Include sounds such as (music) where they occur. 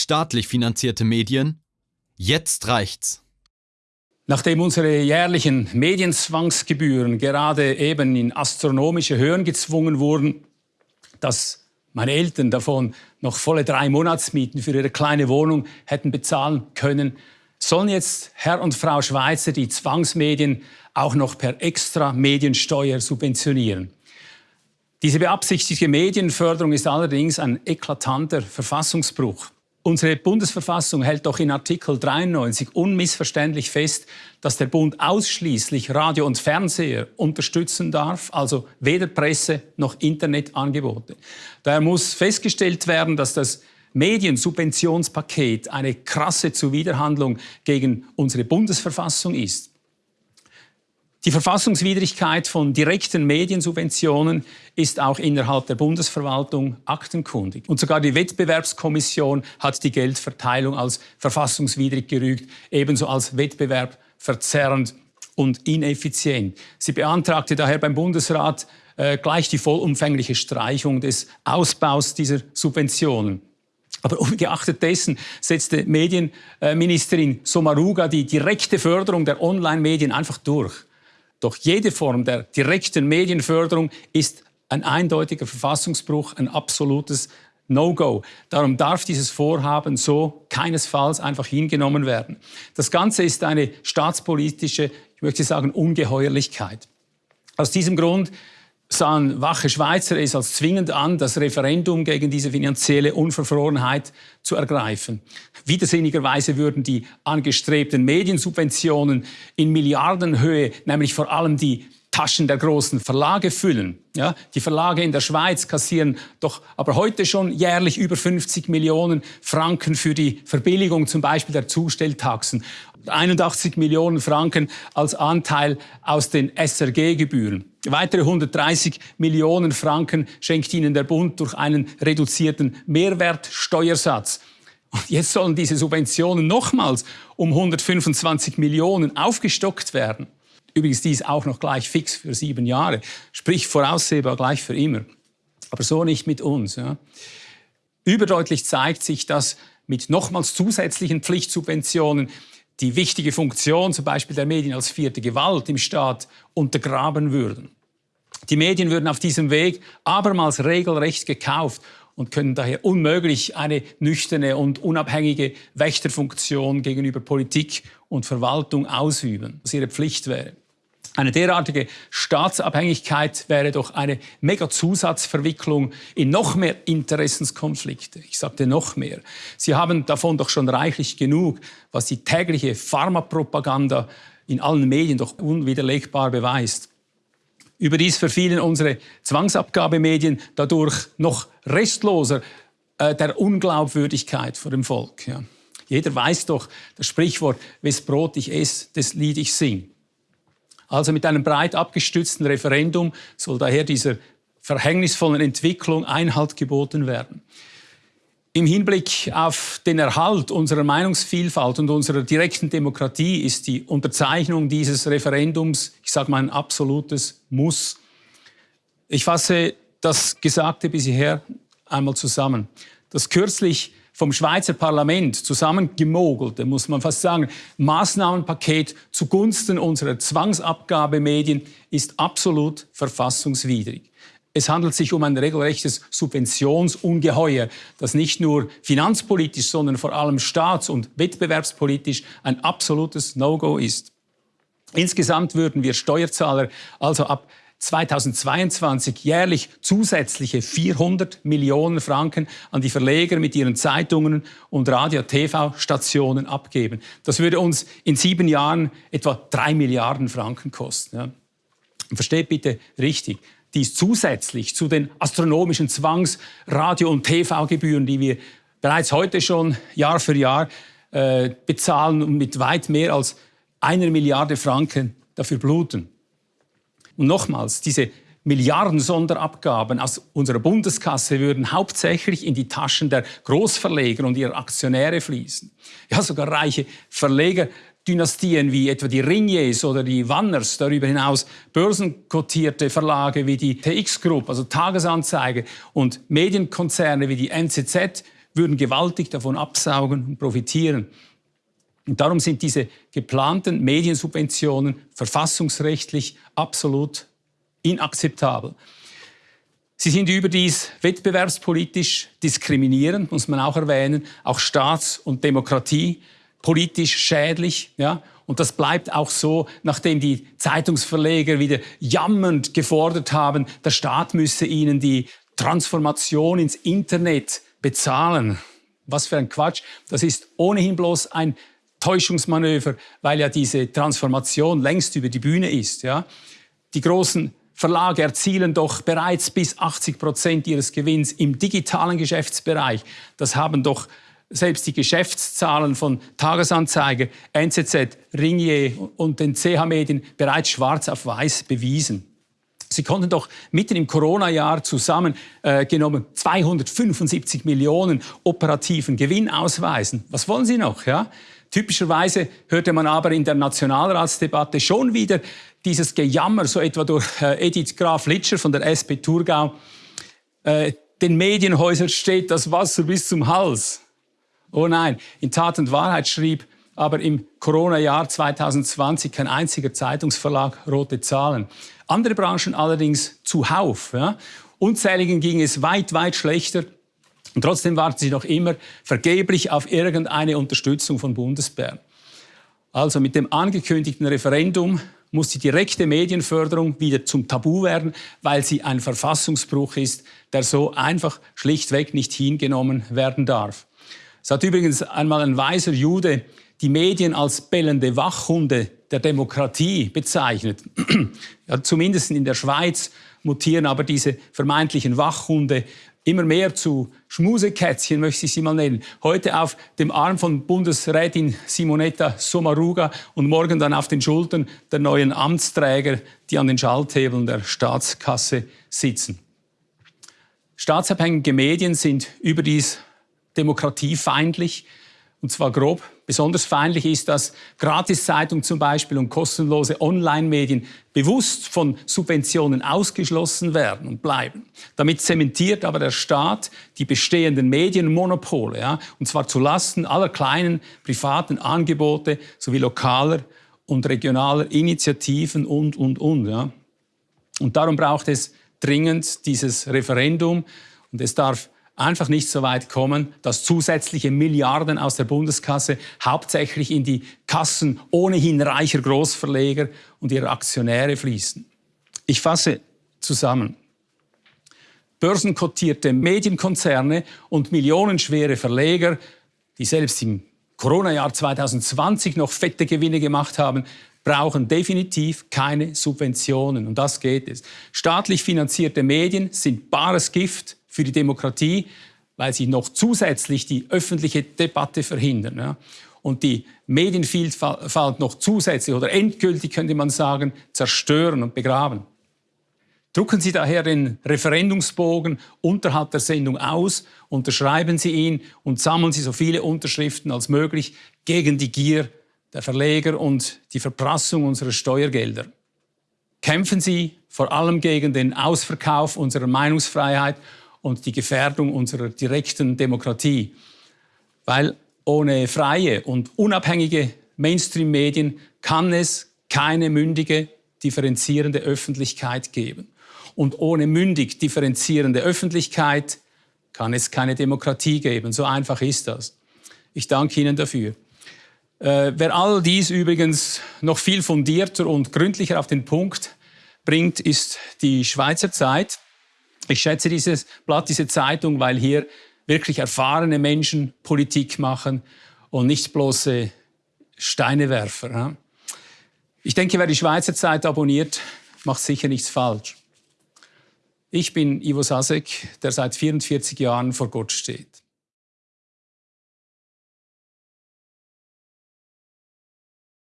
Staatlich finanzierte Medien? Jetzt reicht's. Nachdem unsere jährlichen Medienzwangsgebühren gerade eben in astronomische Höhen gezwungen wurden, dass meine Eltern davon noch volle drei Monatsmieten für ihre kleine Wohnung hätten bezahlen können, sollen jetzt Herr und Frau Schweizer die Zwangsmedien auch noch per extra Mediensteuer subventionieren. Diese beabsichtigte Medienförderung ist allerdings ein eklatanter Verfassungsbruch. Unsere Bundesverfassung hält doch in Artikel 93 unmissverständlich fest, dass der Bund ausschließlich Radio und Fernseher unterstützen darf, also weder Presse noch Internetangebote. Daher muss festgestellt werden, dass das Mediensubventionspaket eine krasse Zuwiderhandlung gegen unsere Bundesverfassung ist. Die Verfassungswidrigkeit von direkten Mediensubventionen ist auch innerhalb der Bundesverwaltung aktenkundig. Und sogar die Wettbewerbskommission hat die Geldverteilung als verfassungswidrig gerügt, ebenso als wettbewerbverzerrend und ineffizient. Sie beantragte daher beim Bundesrat äh, gleich die vollumfängliche Streichung des Ausbaus dieser Subventionen. Aber ungeachtet dessen setzte Medienministerin Sommaruga die direkte Förderung der Online-Medien einfach durch. Doch jede Form der direkten Medienförderung ist ein eindeutiger Verfassungsbruch, ein absolutes No-Go. Darum darf dieses Vorhaben so keinesfalls einfach hingenommen werden. Das Ganze ist eine staatspolitische, ich möchte sagen, Ungeheuerlichkeit. Aus diesem Grund sahen wache Schweizer es als zwingend an, das Referendum gegen diese finanzielle Unverfrorenheit zu ergreifen. Widersinnigerweise würden die angestrebten Mediensubventionen in Milliardenhöhe, nämlich vor allem die Taschen der großen Verlage füllen. Ja, die Verlage in der Schweiz kassieren doch aber heute schon jährlich über 50 Millionen Franken für die Verbilligung zum Beispiel der Zustelltaxen. 81 Millionen Franken als Anteil aus den SRG-Gebühren. Weitere 130 Millionen Franken schenkt ihnen der Bund durch einen reduzierten Mehrwertsteuersatz. Und jetzt sollen diese Subventionen nochmals um 125 Millionen aufgestockt werden. Übrigens dies auch noch gleich fix für sieben Jahre, sprich voraussehbar gleich für immer. Aber so nicht mit uns. Ja. Überdeutlich zeigt sich, dass mit nochmals zusätzlichen Pflichtsubventionen die wichtige Funktion zum Beispiel der Medien als vierte Gewalt im Staat untergraben würden. Die Medien würden auf diesem Weg abermals regelrecht gekauft und können daher unmöglich eine nüchterne und unabhängige Wächterfunktion gegenüber Politik und Verwaltung ausüben, was ihre Pflicht wäre. Eine derartige Staatsabhängigkeit wäre doch eine Mega-Zusatzverwicklung in noch mehr Interessenskonflikte. Ich sagte noch mehr. Sie haben davon doch schon reichlich genug, was die tägliche Pharmapropaganda in allen Medien doch unwiderlegbar beweist. Überdies verfielen unsere Zwangsabgabemedien dadurch noch restloser äh, der Unglaubwürdigkeit vor dem Volk. Ja. Jeder weiß doch das Sprichwort, wes Brot ich esse, des Lied ich sing. Also mit einem breit abgestützten Referendum soll daher dieser verhängnisvollen Entwicklung Einhalt geboten werden. Im Hinblick auf den Erhalt unserer Meinungsvielfalt und unserer direkten Demokratie ist die Unterzeichnung dieses Referendums, ich sage mal, ein absolutes Muss. Ich fasse das Gesagte bisher einmal zusammen. Das kürzlich vom Schweizer Parlament zusammengemogelte, muss man fast sagen, Maßnahmenpaket zugunsten unserer Zwangsabgabemedien ist absolut verfassungswidrig. Es handelt sich um ein regelrechtes Subventionsungeheuer, das nicht nur finanzpolitisch, sondern vor allem staats- und wettbewerbspolitisch ein absolutes No-Go ist. Insgesamt würden wir Steuerzahler also ab 2022 jährlich zusätzliche 400 Millionen Franken an die Verleger mit ihren Zeitungen und Radio-TV-Stationen abgeben. Das würde uns in sieben Jahren etwa drei Milliarden Franken kosten. Ja. Versteht bitte richtig, dies zusätzlich zu den astronomischen Zwangs-, Radio- und TV-Gebühren, die wir bereits heute schon Jahr für Jahr äh, bezahlen und mit weit mehr als einer Milliarde Franken dafür bluten. Und nochmals, diese Milliarden Sonderabgaben aus unserer Bundeskasse würden hauptsächlich in die Taschen der Großverleger und ihrer Aktionäre fließen. Ja, sogar reiche Verlegerdynastien wie etwa die Ringiers oder die Wanners, darüber hinaus börsenkotierte Verlage wie die TX Group, also Tagesanzeige und Medienkonzerne wie die NZZ würden gewaltig davon absaugen und profitieren. Und darum sind diese geplanten Mediensubventionen verfassungsrechtlich absolut inakzeptabel. Sie sind überdies wettbewerbspolitisch diskriminierend, muss man auch erwähnen, auch staats- und demokratiepolitisch schädlich. Ja? Und das bleibt auch so, nachdem die Zeitungsverleger wieder jammernd gefordert haben, der Staat müsse ihnen die Transformation ins Internet bezahlen. Was für ein Quatsch. Das ist ohnehin bloß ein Täuschungsmanöver, weil ja diese Transformation längst über die Bühne ist. Ja? Die großen Verlage erzielen doch bereits bis 80 Prozent ihres Gewinns im digitalen Geschäftsbereich. Das haben doch selbst die Geschäftszahlen von Tagesanzeiger, NZZ, Ringier und den CH-Medien bereits schwarz auf weiß bewiesen. Sie konnten doch mitten im Corona-Jahr zusammengenommen äh, 275 Millionen operativen Gewinn ausweisen. Was wollen Sie noch? Ja? Typischerweise hörte man aber in der Nationalratsdebatte schon wieder dieses Gejammer, so etwa durch äh, Edith Graf Litscher von der SP Thurgau. Äh, den Medienhäusern steht das Wasser bis zum Hals. Oh nein, in Tat und Wahrheit schrieb aber im Corona-Jahr 2020 kein einziger Zeitungsverlag rote Zahlen. Andere Branchen allerdings zuhauf. Ja. Unzähligen ging es weit, weit schlechter. Und trotzdem warten sie noch immer vergeblich auf irgendeine Unterstützung von Bundesbern. Also mit dem angekündigten Referendum muss die direkte Medienförderung wieder zum Tabu werden, weil sie ein Verfassungsbruch ist, der so einfach schlichtweg nicht hingenommen werden darf. Es hat übrigens einmal ein weiser Jude die Medien als bellende Wachhunde der Demokratie bezeichnet. (clears throat) ja, zumindest in der Schweiz mutieren aber diese vermeintlichen Wachhunde immer mehr zu Schmusekätzchen, möchte ich sie mal nennen. Heute auf dem Arm von Bundesrätin Simonetta Sommaruga und morgen dann auf den Schultern der neuen Amtsträger, die an den Schalthebeln der Staatskasse sitzen. Staatsabhängige Medien sind überdies demokratiefeindlich, und zwar grob. Besonders feindlich ist, dass Gratiszeitungen zum Beispiel und kostenlose Online-Medien bewusst von Subventionen ausgeschlossen werden und bleiben. Damit zementiert aber der Staat die bestehenden Medienmonopole, ja, und zwar zulasten aller kleinen privaten Angebote sowie lokaler und regionaler Initiativen und, und, und. Ja. Und darum braucht es dringend dieses Referendum und es darf einfach nicht so weit kommen, dass zusätzliche Milliarden aus der Bundeskasse hauptsächlich in die Kassen ohnehin reicher Großverleger und ihrer Aktionäre fließen. Ich fasse zusammen. Börsenkotierte Medienkonzerne und millionenschwere Verleger, die selbst im Corona-Jahr 2020 noch fette Gewinne gemacht haben, brauchen definitiv keine Subventionen. Und das geht es. Staatlich finanzierte Medien sind bares Gift für die Demokratie, weil sie noch zusätzlich die öffentliche Debatte verhindern. Ja. Und die Medienvielfalt noch zusätzlich oder endgültig, könnte man sagen, zerstören und begraben. Drucken Sie daher den Referendumsbogen unterhalb der Sendung aus, unterschreiben Sie ihn und sammeln Sie so viele Unterschriften als möglich gegen die Gier der Verleger und die Verprassung unserer Steuergelder. Kämpfen Sie vor allem gegen den Ausverkauf unserer Meinungsfreiheit und die Gefährdung unserer direkten Demokratie. Weil ohne freie und unabhängige Mainstream-Medien kann es keine mündige, differenzierende Öffentlichkeit geben. Und ohne mündig differenzierende Öffentlichkeit kann es keine Demokratie geben. So einfach ist das. Ich danke Ihnen dafür. Äh, wer all dies übrigens noch viel fundierter und gründlicher auf den Punkt bringt, ist die Schweizer Zeit. Ich schätze dieses Blatt, diese Zeitung, weil hier wirklich erfahrene Menschen Politik machen und nicht bloße Steinewerfer. Ich denke, wer die Schweizer Zeit abonniert, macht sicher nichts falsch. Ich bin Ivo Sasek, der seit 44 Jahren vor Gott steht.